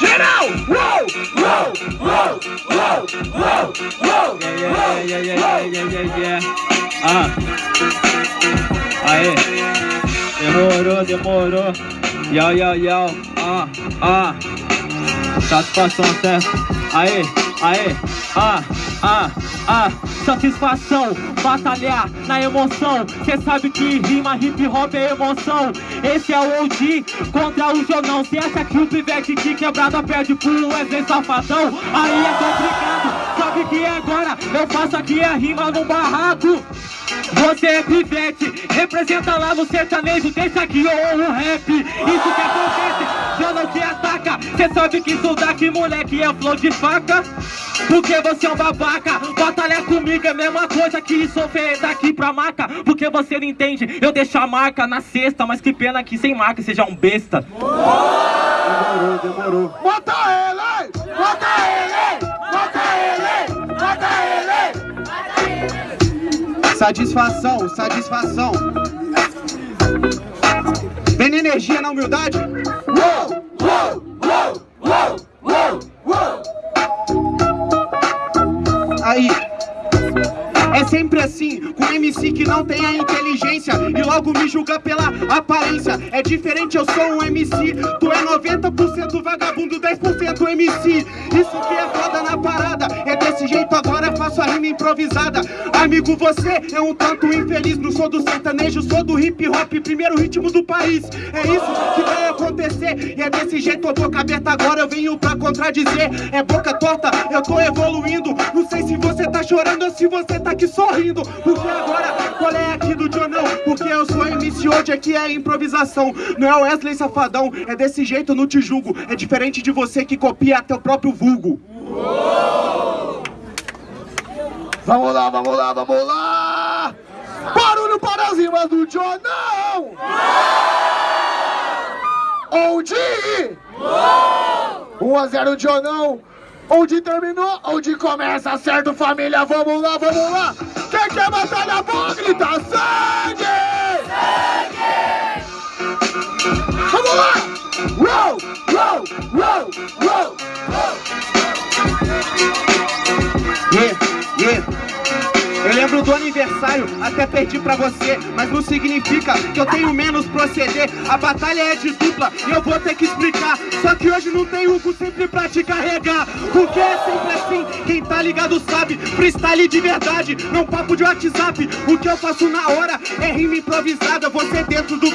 Geral! Uou! Uou! Uou! Uou! Uou! Uou! Yeah, yeah, yeah, yeah, yeah, yeah. Ah. Aê. Demorou, demorou. Yo, yo, yo. Ah, ah. Satisfação, certo? Aê, aê. Ah, ah, ah. Satisfação, batalhar na emoção. Cê sabe que rima hip hop é emoção. Esse é o OG contra o Jonão Cê acha que o pivete de quebrada perde pro Wesley Safadão? Aí é complicado, sabe que agora? Eu faço aqui a rima no barraco você é pivete, representa lá no sertanejo, deixa aqui ou o rap. Isso que acontece, já não te ataca. Cê sabe que isso daqui, moleque, é flow de faca. Porque você é um babaca, batalha comigo é a mesma coisa que sofrer daqui pra maca. Porque você não entende, eu deixo a marca na cesta Mas que pena que sem marca seja um besta. Demorou, demorou. Mata ele! Mata ele! Satisfação, satisfação. Vem energia na humildade. Uou, uou, uou, uou, uou, uou. Aí. É sempre assim, com MC que não tem a inteligência E logo me julga pela aparência É diferente, eu sou um MC Tu é 90% vagabundo, 10% MC Isso que é foda na rima improvisada. Amigo, você é um tanto infeliz. Não sou do sertanejo, sou do hip hop Primeiro ritmo do país. É isso que vai acontecer E é desse jeito, a boca aberta. Agora Eu venho pra contradizer. É boca torta, eu tô evoluindo. Não sei se você tá chorando ou se você tá aqui sorrindo. Porque agora, qual é aqui do Jonão? Porque eu sou MC hoje, aqui é improvisação. Não é Wesley Safadão, é desse jeito, não te julgo. É diferente de você que copia até o próprio vulgo Vamos lá, vamos lá, vamos lá! Barulho para as rimas do Jonão! Onde? 1 a 0 Jonão! Onde terminou, onde começa, certo família? Vamos lá, vamos lá! Quem quer batalha boa, grita sangue! Sangue! Vamos lá! Roll, roll, roll, roll, roll! Eu lembro do aniversário, até perdi pra você Mas não significa que eu tenho menos proceder A batalha é de dupla e eu vou ter que explicar. Só que hoje não tem Hugo sempre pra te carregar. Porque é sempre assim, quem tá ligado sabe. Freestyle de verdade, não papo de WhatsApp. O que eu faço na hora é rima improvisada. Você dentro do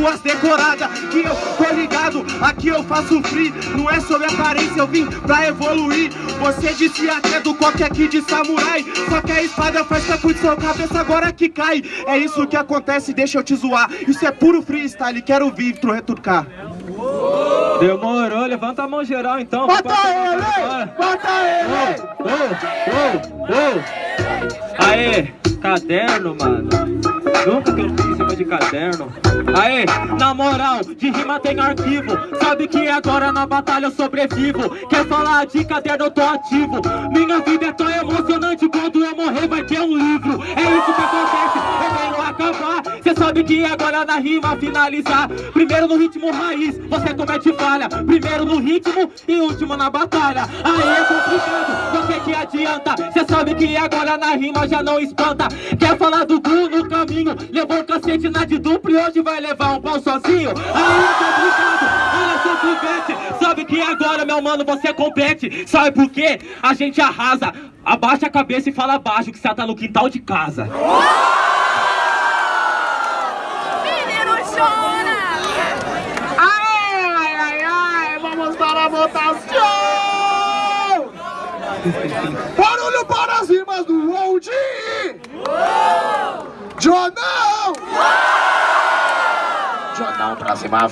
caderno pegando as decoradas Que eu tô ligado, aqui eu faço free. Não é sobre aparência, eu vim pra evoluir. Você disse até do coque aqui de samurai Só que a espada faz capu de sua cabeça agora que cai. É isso que acontece, deixa eu te zoar. Isso é puro freestyle, quero vir tu retrucar Demorou, levanta a mão geral então Bota ele! Bota ele! Oh, oh, oh. Aê, caderno, mano. Nunca que eu fiz de caderno. Aê, na moral, de rima tem arquivo. Sabe que agora na batalha eu sobrevivo. Quer falar de caderno, eu tô ativo. Minha vida é tão emocionante Quando eu morrer vai ter um livro. É isso Que agora na rima finalizar Primeiro no ritmo raiz, você comete falha. Primeiro no ritmo e último na batalha. Aí é complicado, você que adianta. Cê sabe que agora na rima já não espanta. Quer falar do Gu no caminho? Levou um cacete na de duplo e hoje vai levar um pau sozinho. Aí é complicado, olha seu pivete Sabe que agora, meu mano, você compete. Sabe por quê? A gente arrasa. Abaixa a cabeça e fala baixo que você tá no quintal de casa Chora! Ai, ai, ai, vamos para a votação! Barulho para as rimas do Old! Jonão! Jonão pra cima,